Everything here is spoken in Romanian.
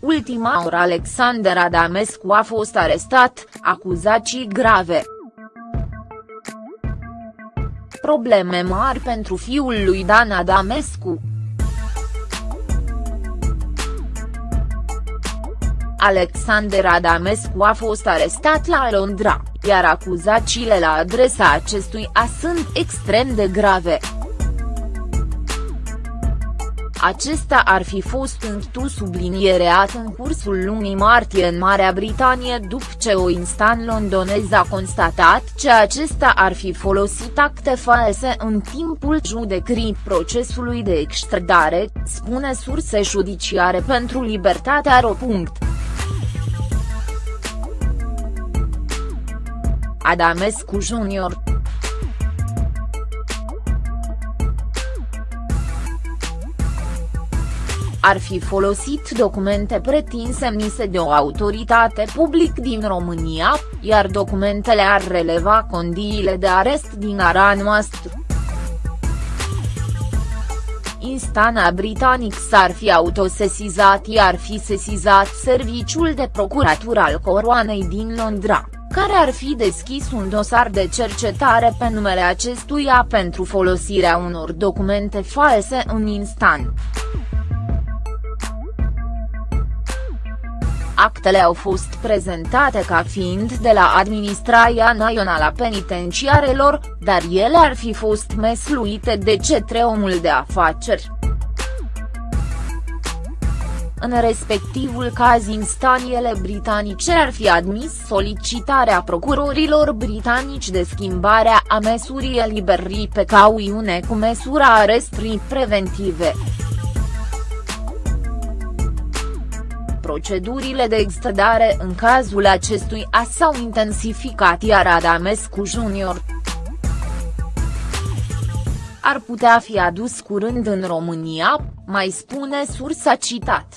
ultima oră Alexander Adamescu a fost arestat, acuzații grave. Probleme mari pentru fiul lui Dan Adamescu. Alexander Adamescu a fost arestat la Londra, iar acuzațiile la adresa acestuia sunt extrem de grave. Acesta ar fi fost tu subliniereat în cursul lunii martie în Marea Britanie după ce o instan londonez a constatat că acesta ar fi folosit acte false în timpul judecării procesului de extradare, spune surse judiciare pentru Libertatea Ro. Adamescu Jr. ar fi folosit documente pretinse mise de o autoritate public din România, iar documentele ar releva condiile de arest din ara noastră. Instanța britanic s-ar fi autosesizat iar fi sesizat serviciul de procuratură al coroanei din Londra, care ar fi deschis un dosar de cercetare pe numele acestuia pentru folosirea unor documente false în instant. Actele au fost prezentate ca fiind de la Administrația Națională a Penitenciarelor, dar ele ar fi fost mesluite de cetre omul de afaceri. În respectivul caz instaniele britanice ar fi admis solicitarea procurorilor britanici de schimbarea a măsurii eliberării pe cauiune cu măsura arestrii preventive. Procedurile de extradare în cazul acestuia s-au intensificat iar Adamescu Jr. ar putea fi adus curând în România, mai spune sursa citat.